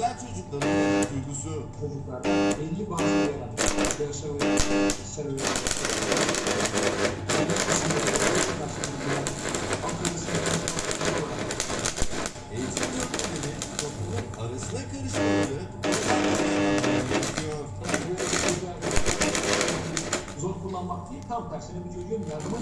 güzel çocukların duygusu çocuklar belli bazı yaşamı seviyor. Eğitim yöntemini toplumun arasına karışmaları zor kullanmak değil tam tersine bir çocuğun yardımı